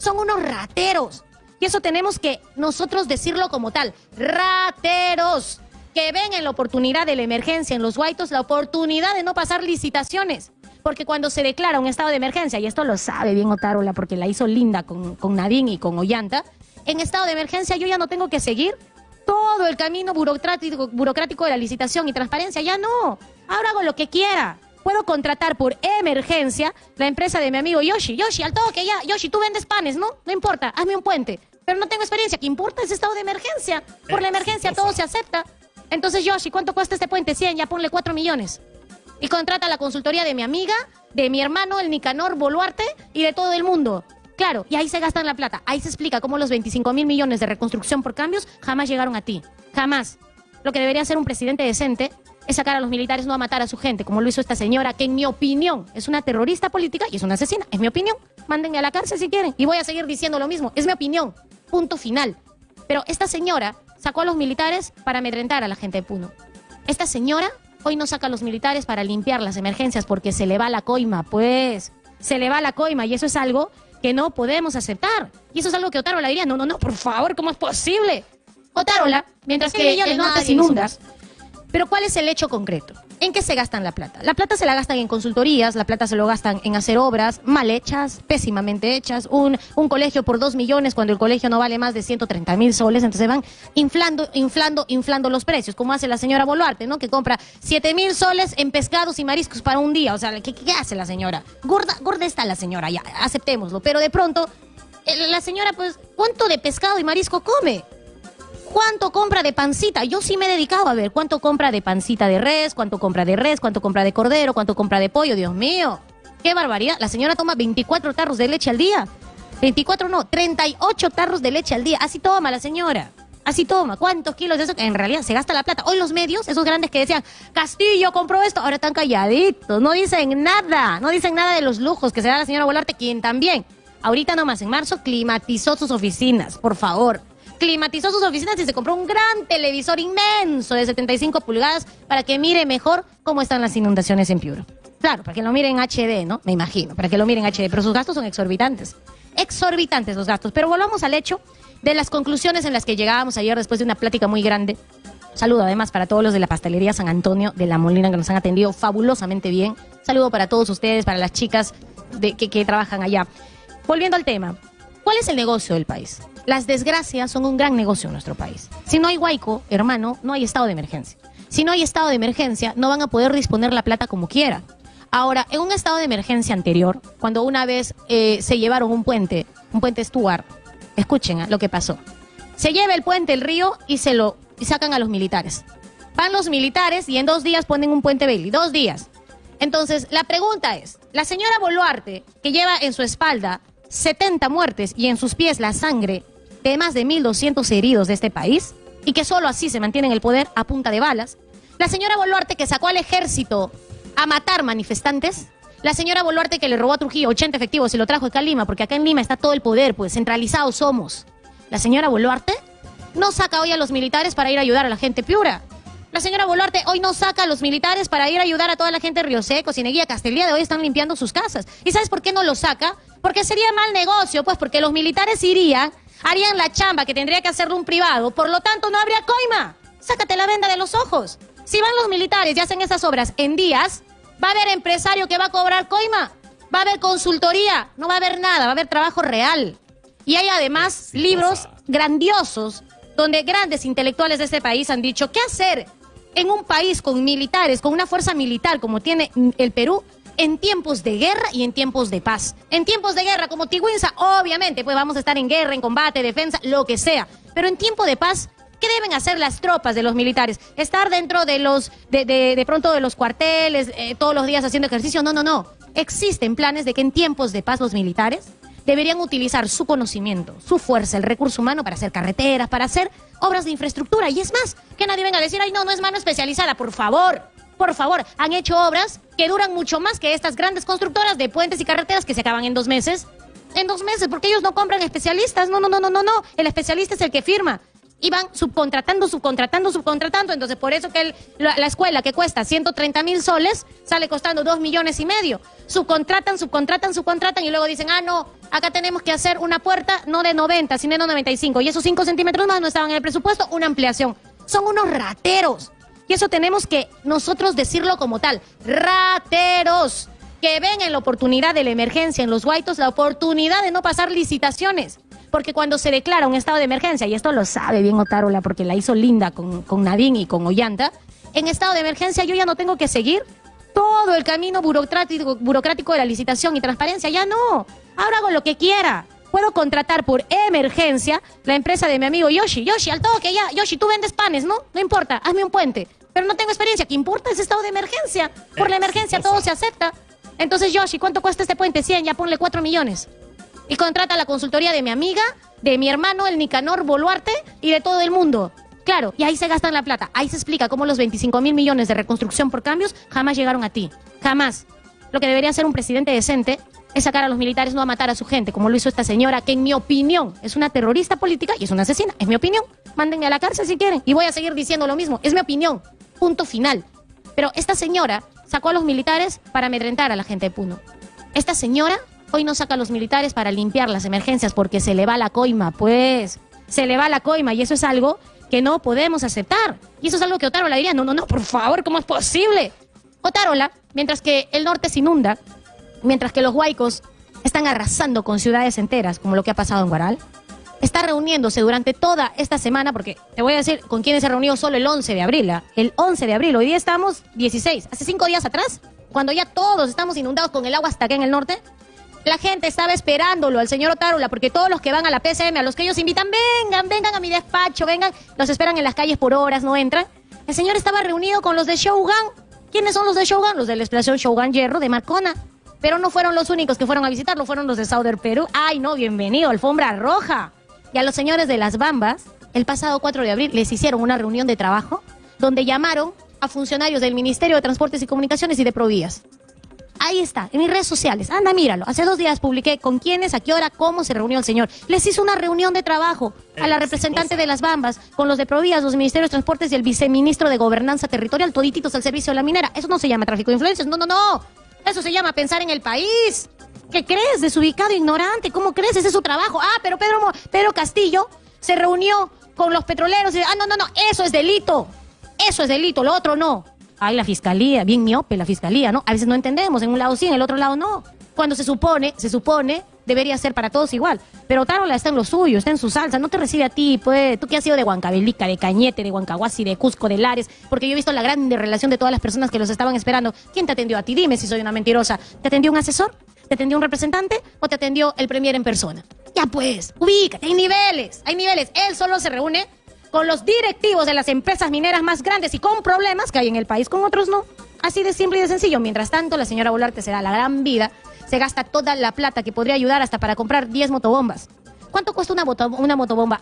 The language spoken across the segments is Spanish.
son unos rateros. Y eso tenemos que nosotros decirlo como tal. Rateros que ven en la oportunidad de la emergencia en los Guaitos la oportunidad de no pasar licitaciones. Porque cuando se declara un estado de emergencia, y esto lo sabe bien Otárola porque la hizo linda con, con Nadine y con Ollanta, en estado de emergencia yo ya no tengo que seguir todo el camino burocrático, burocrático de la licitación y transparencia. Ya no. Ahora hago lo que quiera. Puedo contratar por emergencia la empresa de mi amigo Yoshi. Yoshi, al toque ya. Yoshi, tú vendes panes, ¿no? No importa, hazme un puente. Pero no tengo experiencia. ¿Qué importa ese estado de emergencia? Por la emergencia todo se acepta. Entonces, Yoshi, ¿cuánto cuesta este puente? 100, ya ponle 4 millones. Y contrata la consultoría de mi amiga, de mi hermano, el Nicanor Boluarte y de todo el mundo. Claro, y ahí se gastan la plata. Ahí se explica cómo los 25 mil millones de reconstrucción por cambios jamás llegaron a ti. Jamás. Lo que debería ser un presidente decente es sacar a los militares no a matar a su gente, como lo hizo esta señora, que en mi opinión es una terrorista política y es una asesina. Es mi opinión. Mándenme a la cárcel si quieren. Y voy a seguir diciendo lo mismo. Es mi opinión. Punto final. Pero esta señora sacó a los militares para amedrentar a la gente de Puno. Esta señora hoy no saca a los militares para limpiar las emergencias porque se le va la coima, pues. Se le va la coima y eso es algo que no podemos aceptar. Y eso es algo que Otárola diría, no, no, no, por favor, ¿cómo es posible? Otárola, mientras que el norte se inunda. Pero ¿cuál es el hecho concreto? ¿En qué se gastan la plata? La plata se la gastan en consultorías, la plata se lo gastan en hacer obras mal hechas, pésimamente hechas, un, un colegio por dos millones cuando el colegio no vale más de 130 mil soles, entonces van inflando, inflando, inflando los precios, como hace la señora Boluarte, ¿no? Que compra 7 mil soles en pescados y mariscos para un día, o sea, ¿qué, qué hace la señora? Gorda, gorda está la señora, ya, aceptémoslo, pero de pronto, eh, la señora, pues, ¿cuánto de pescado y marisco come? ¿Cuánto compra de pancita? Yo sí me he dedicado a ver cuánto compra de pancita de res, cuánto compra de res, cuánto compra de cordero, cuánto compra de pollo. Dios mío, qué barbaridad. La señora toma 24 tarros de leche al día. 24 no, 38 tarros de leche al día. Así toma la señora. Así toma. ¿Cuántos kilos de eso? En realidad se gasta la plata. Hoy los medios, esos grandes que decían, Castillo compró esto, ahora están calladitos. No dicen nada. No dicen nada de los lujos que se da la señora Volarte, quien también, ahorita nomás en marzo, climatizó sus oficinas. Por favor climatizó sus oficinas y se compró un gran televisor inmenso de 75 pulgadas para que mire mejor cómo están las inundaciones en Piura. Claro, para que lo miren en HD, ¿no? Me imagino, para que lo miren en HD, pero sus gastos son exorbitantes. Exorbitantes los gastos. Pero volvamos al hecho de las conclusiones en las que llegábamos ayer después de una plática muy grande. Saludo además para todos los de la pastelería San Antonio de la Molina que nos han atendido fabulosamente bien. Saludo para todos ustedes, para las chicas de, que trabajan allá. Volviendo al tema, ¿cuál es el negocio del país? Las desgracias son un gran negocio en nuestro país. Si no hay huaico, hermano, no hay estado de emergencia. Si no hay estado de emergencia, no van a poder disponer la plata como quieran. Ahora, en un estado de emergencia anterior, cuando una vez eh, se llevaron un puente, un puente Stuart, escuchen ah, lo que pasó. Se lleva el puente el río y se lo sacan a los militares. Van los militares y en dos días ponen un puente Bailey. Dos días. Entonces, la pregunta es, la señora Boluarte, que lleva en su espalda 70 muertes y en sus pies la sangre de más de 1.200 heridos de este país y que solo así se mantiene en el poder a punta de balas. La señora Boluarte que sacó al ejército a matar manifestantes. La señora Boluarte que le robó a Trujillo 80 efectivos y lo trajo acá a Lima, porque acá en Lima está todo el poder, pues centralizados somos. La señora Boluarte no saca hoy a los militares para ir a ayudar a la gente piura. La señora Boluarte hoy no saca a los militares para ir a ayudar a toda la gente de Río Seco, Cineguía, Castellía, de hoy están limpiando sus casas. ¿Y sabes por qué no los saca? Porque sería mal negocio, pues porque los militares irían harían la chamba que tendría que hacerlo un privado, por lo tanto no habría coima. Sácate la venda de los ojos. Si van los militares y hacen esas obras en días, va a haber empresario que va a cobrar coima, va a haber consultoría, no va a haber nada, va a haber trabajo real. Y hay además libros grandiosos donde grandes intelectuales de este país han dicho qué hacer en un país con militares, con una fuerza militar como tiene el Perú, en tiempos de guerra y en tiempos de paz. En tiempos de guerra, como Tigüinza, obviamente, pues vamos a estar en guerra, en combate, defensa, lo que sea. Pero en tiempo de paz, ¿qué deben hacer las tropas de los militares? ¿Estar dentro de los, de, de, pronto de los cuarteles, eh, todos los días haciendo ejercicio? No, no, no. Existen planes de que en tiempos de paz los militares deberían utilizar su conocimiento, su fuerza, el recurso humano para hacer carreteras, para hacer obras de infraestructura. Y es más, que nadie venga a decir, ay, no, no es mano especializada, por favor por favor, han hecho obras que duran mucho más que estas grandes constructoras de puentes y carreteras que se acaban en dos meses. En dos meses, porque ellos no compran especialistas. No, no, no, no, no, no. El especialista es el que firma. Y van subcontratando, subcontratando, subcontratando. Entonces, por eso que la, escuela que cuesta 130 mil soles sale costando dos millones y medio. Subcontratan, subcontratan, subcontratan y luego dicen, ah, no, acá tenemos que hacer una puerta no de 90, sino de 95. Y esos 5 centímetros más no estaban en el presupuesto, una ampliación. Son unos rateros. Y eso tenemos que nosotros decirlo como tal. Rateros. Que ven en la oportunidad de la emergencia en los Guaitos la oportunidad de no pasar licitaciones. Porque cuando se declara un estado de emergencia, y esto lo sabe bien Otárola porque la hizo linda con, con Nadine y con Ollanta, en estado de emergencia yo ya no tengo que seguir todo el camino burocrático, burocrático de la licitación y transparencia. Ya no. Ahora hago lo que quiera. Puedo contratar por emergencia la empresa de mi amigo Yoshi. Yoshi, al toque ya. Yoshi, tú vendes panes, ¿no? No importa, hazme un puente. Pero no tengo experiencia. ¿Qué importa ese estado de emergencia? Por la emergencia todo se acepta. Entonces, Yoshi, ¿cuánto cuesta este puente? 100, ya ponle 4 millones. Y contrata la consultoría de mi amiga, de mi hermano, el Nicanor Boluarte, y de todo el mundo. Claro, y ahí se gastan la plata. Ahí se explica cómo los 25 mil millones de reconstrucción por cambios jamás llegaron a ti. Jamás. Lo que debería ser un presidente decente es sacar a los militares no a matar a su gente, como lo hizo esta señora, que en mi opinión es una terrorista política y es una asesina. Es mi opinión. Mándenme a la cárcel si quieren. Y voy a seguir diciendo lo mismo. Es mi opinión. Punto final. Pero esta señora sacó a los militares para amedrentar a la gente de Puno. Esta señora hoy no saca a los militares para limpiar las emergencias porque se le va la coima, pues. Se le va la coima y eso es algo que no podemos aceptar. Y eso es algo que Otárola diría, no, no, no, por favor, ¿cómo es posible? Otárola, mientras que el norte se inunda, mientras que los huaicos están arrasando con ciudades enteras, como lo que ha pasado en Guaral, está reuniéndose durante toda esta semana, porque te voy a decir con quiénes se reunió solo el 11 de abril. ¿ah? El 11 de abril, hoy día estamos 16, hace cinco días atrás, cuando ya todos estamos inundados con el agua hasta acá en el norte, la gente estaba esperándolo al señor Otárola, porque todos los que van a la PCM, a los que ellos invitan, vengan, vengan a mi despacho, vengan, los esperan en las calles por horas, no entran. El señor estaba reunido con los de Shogun. ¿Quiénes son los de Shogun? Los de la explosión Shogun Hierro de Marcona. Pero no fueron los únicos que fueron a visitarlo, fueron los de Southern Perú. Ay, no, bienvenido, alfombra roja. Y a los señores de las Bambas, el pasado 4 de abril les hicieron una reunión de trabajo donde llamaron a funcionarios del Ministerio de Transportes y Comunicaciones y de Provías. Ahí está, en mis redes sociales. Anda, míralo. Hace dos días publiqué con quiénes, a qué hora, cómo se reunió el señor. Les hizo una reunión de trabajo a la representante de las Bambas, con los de Provías, los ministerios de Transportes y el viceministro de Gobernanza Territorial, todititos al servicio de la minera. Eso no se llama tráfico de influencias. No, no, no. Eso se llama pensar en el país. ¿Qué crees? Desubicado, ignorante. ¿Cómo crees? Ese es su trabajo. Ah, pero Pedro, Pedro Castillo se reunió con los petroleros. Y, ah, no, no, no. Eso es delito. Eso es delito. Lo otro no. Ay, la fiscalía, bien miope la fiscalía, ¿no? A veces no entendemos, en un lado sí, en el otro lado no. Cuando se supone, se supone, debería ser para todos igual. Pero Tarola está en lo suyo, está en su salsa, no te recibe a ti, pues, tú que has sido de Huancavelica, de Cañete, de Huancahuasi, de Cusco, de Lares, porque yo he visto la grande relación de todas las personas que los estaban esperando. ¿Quién te atendió a ti? Dime si soy una mentirosa. ¿Te atendió un asesor? ¿Te atendió un representante? ¿O te atendió el premier en persona? Ya pues, ubícate, hay niveles, hay niveles. Él solo se reúne con los directivos de las empresas mineras más grandes y con problemas que hay en el país, con otros no. Así de simple y de sencillo. Mientras tanto, la señora Volarte se da la gran vida, se gasta toda la plata que podría ayudar hasta para comprar 10 motobombas. ¿Cuánto cuesta una, una motobomba?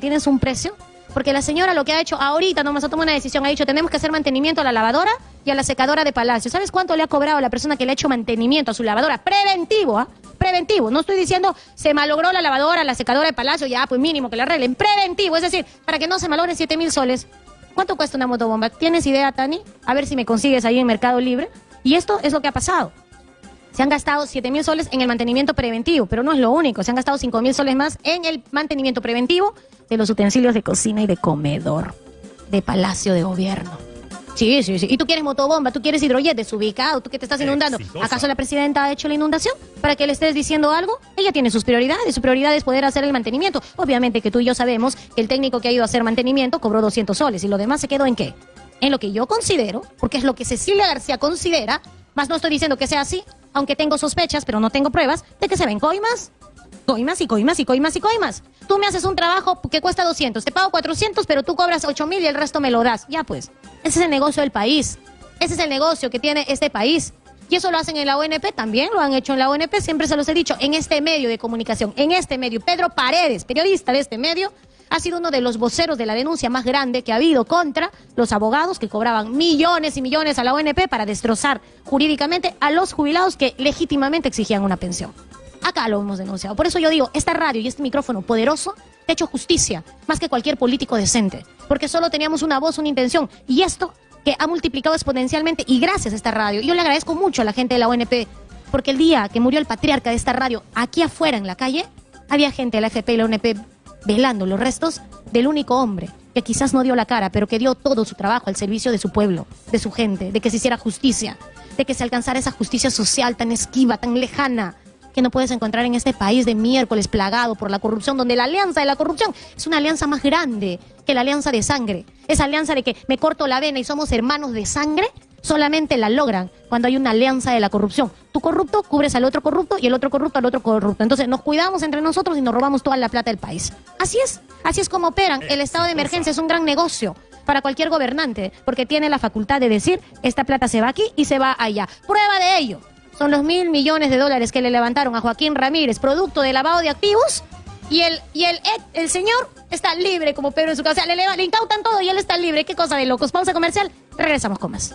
¿Tienes un precio? Porque la señora lo que ha hecho ahorita, nomás ha tomado una decisión, ha dicho, tenemos que hacer mantenimiento a la lavadora y a la secadora de palacio. ¿Sabes cuánto le ha cobrado la persona que le ha hecho mantenimiento a su lavadora? Preventivo, ¿ah? Preventivo. No estoy diciendo se malogró la lavadora, la secadora de palacio, ya, pues mínimo que la arreglen. Preventivo, es decir, para que no se malogren 7 mil soles. ¿Cuánto cuesta una motobomba? ¿Tienes idea, Tani? A ver si me consigues ahí en Mercado Libre. Y esto es lo que ha pasado. Se han gastado 7 mil soles en el mantenimiento preventivo, pero no es lo único. Se han gastado 5 mil soles más en el mantenimiento preventivo de los utensilios de cocina y de comedor de Palacio de Gobierno. Sí, sí, sí. Y tú quieres motobomba, tú quieres hidrojet desubicado, tú que te estás inundando. ¿Acaso la presidenta ha hecho la inundación para que le estés diciendo algo? Ella tiene sus prioridades. Su prioridad es poder hacer el mantenimiento. Obviamente que tú y yo sabemos que el técnico que ha ido a hacer mantenimiento cobró 200 soles y lo demás se quedó en qué? En lo que yo considero, porque es lo que Cecilia García considera, más no estoy diciendo que sea así, aunque tengo sospechas, pero no tengo pruebas, de que se ven coimas. Coimas y coimas y coimas y coimas. Tú me haces un trabajo que cuesta 200, te pago 400, pero tú cobras 8 mil y el resto me lo das. Ya pues, ese es el negocio del país. Ese es el negocio que tiene este país. Y eso lo hacen en la ONP, también lo han hecho en la ONP, siempre se los he dicho, en este medio de comunicación, en este medio. Pedro Paredes, periodista de este medio, ha sido uno de los voceros de la denuncia más grande que ha habido contra los abogados que cobraban millones y millones a la ONP para destrozar jurídicamente a los jubilados que legítimamente exigían una pensión. Acá lo hemos denunciado. Por eso yo digo, esta radio y este micrófono poderoso te ha hecho justicia, más que cualquier político decente, porque solo teníamos una voz, una intención, y esto que ha multiplicado exponencialmente, y gracias a esta radio, yo le agradezco mucho a la gente de la ONP Porque el día que murió el patriarca de esta radio, aquí afuera en la calle, había gente de la FP y la UNP velando los restos del único hombre que quizás no dio la cara, pero que dio todo su trabajo al servicio de su pueblo, de su gente, de que se hiciera justicia, de que se alcanzara esa justicia social tan esquiva, tan lejana, que no puedes encontrar en este país de miércoles plagado por la corrupción, donde la alianza de la corrupción es una alianza más grande que la alianza de sangre. Esa alianza de que me corto la vena y somos hermanos de sangre, solamente la logran cuando hay una alianza de la corrupción. Tu corrupto cubres al otro corrupto y el otro corrupto al otro corrupto. Entonces nos cuidamos entre nosotros y nos robamos toda la plata del país. Así es, así es como operan. El estado de emergencia es un gran negocio para cualquier gobernante, porque tiene la facultad de decir, esta plata se va aquí y se va allá. Prueba de ello son los mil millones de dólares que le levantaron a Joaquín Ramírez, producto de lavado de activos, y el, y el, el señor está libre como Pedro en su casa. Le, le, le incautan todo y él está libre. Qué cosa de locos. Pausa comercial. Regresamos con más.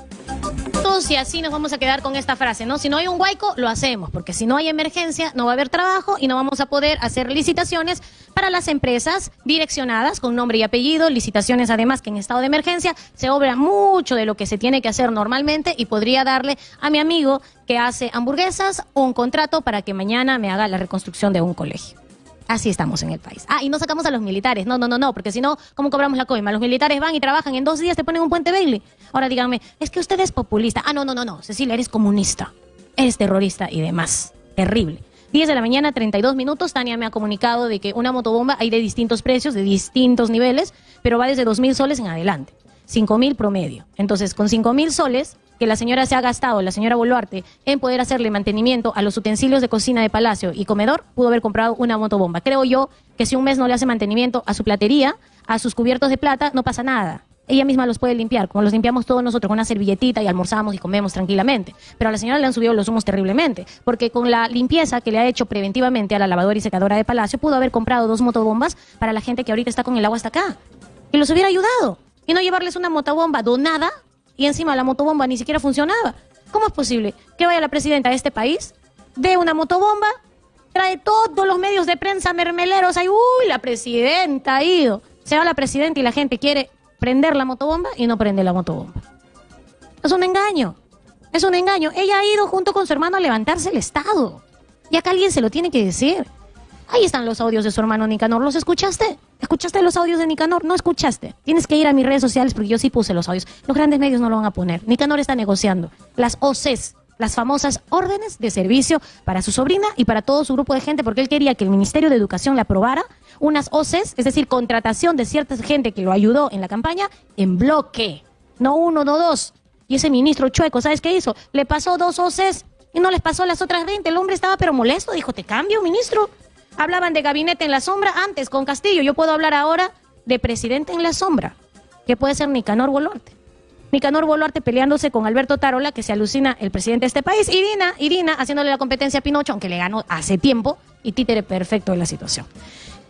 Entonces, así nos vamos a quedar con esta frase, ¿no? Si no hay un huaico, lo hacemos, porque si no hay emergencia, no va a haber trabajo y no vamos a poder hacer licitaciones para las empresas direccionadas con nombre y apellido, licitaciones además que en estado de emergencia se obra mucho de lo que se tiene que hacer normalmente y podría darle a mi amigo que hace hamburguesas un contrato para que mañana me haga la reconstrucción de un colegio. Así estamos en el país. Ah, y no sacamos a los militares. No, no, no, no, porque si no, ¿cómo cobramos la coima? Los militares van y trabajan en dos días, te ponen un puente Bailey. Ahora díganme, es que usted es populista. Ah, no, no, no, no. Cecilia, eres comunista. Eres terrorista y demás. Terrible. 10 de la mañana, 32 minutos. Tania me ha comunicado de que una motobomba hay de distintos precios, de distintos niveles, pero va desde 2.000 soles en adelante. 5.000 promedio. Entonces, con 5.000 soles, que la señora se ha gastado, la señora Boluarte, en poder hacerle mantenimiento a los utensilios de cocina de palacio y comedor, pudo haber comprado una motobomba. Creo yo que si un mes no le hace mantenimiento a su platería, a sus cubiertos de plata, no pasa nada. Ella misma los puede limpiar, como los limpiamos todos nosotros con una servilletita y almorzamos y comemos tranquilamente. Pero a la señora le han subido los humos terriblemente, porque con la limpieza que le ha hecho preventivamente a la lavadora y secadora de palacio, pudo haber comprado dos motobombas para la gente que ahorita está con el agua hasta acá. Y los hubiera ayudado. Y no llevarles una motobomba donada y encima la motobomba ni siquiera funcionaba. ¿Cómo es posible que vaya la presidenta de este país, dé una motobomba, trae todos los medios de prensa mermeleros ahí, uy, la presidenta ha ido. Se va la presidenta y la gente quiere prender la motobomba y no prende la motobomba. Es un engaño. Es un engaño. Ella ha ido junto con su hermano a levantarse el Estado. Y acá alguien se lo tiene que decir. Ahí están los audios de su hermano Nicanor. ¿Los escuchaste? ¿Escuchaste los audios de Nicanor? No escuchaste. Tienes que ir a mis redes sociales porque yo sí puse los audios. Los grandes medios no lo van a poner. Nicanor está negociando. Las OCs, las famosas órdenes de servicio para su sobrina y para todo su grupo de gente, porque él quería que el Ministerio de Educación le aprobara unas OCs, es decir, contratación de cierta gente que lo ayudó en la campaña, en bloque. No uno, no dos. Y ese ministro chueco, ¿sabes qué hizo? Le pasó dos OCs y no les pasó las otras 20. El hombre estaba pero molesto, dijo, te cambio, ministro. Hablaban de gabinete en la sombra antes con Castillo. Yo puedo hablar ahora de presidente en la sombra, que puede ser Nicanor Boluarte. Nicanor Boluarte peleándose con Alberto Tarola, que se alucina el presidente de este país, y Dina haciéndole la competencia a Pinocho, aunque le ganó hace tiempo, y títere perfecto en la situación.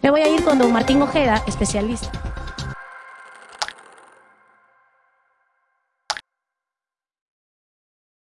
Me voy a ir con don Martín Ojeda, especialista.